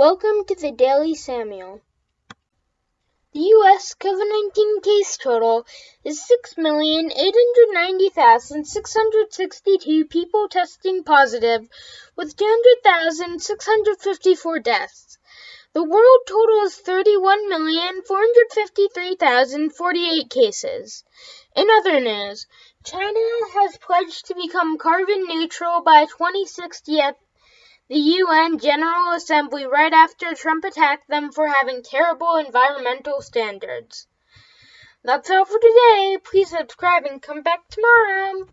Welcome to the Daily Samuel. The U.S. COVID 19 case total is 6,890,662 people testing positive, with 200,654 deaths. The world total is 31,453,048 cases. In other news, China has pledged to become carbon neutral by 2060 at the UN General Assembly right after Trump attacked them for having terrible environmental standards. That's all for today. Please subscribe and come back tomorrow.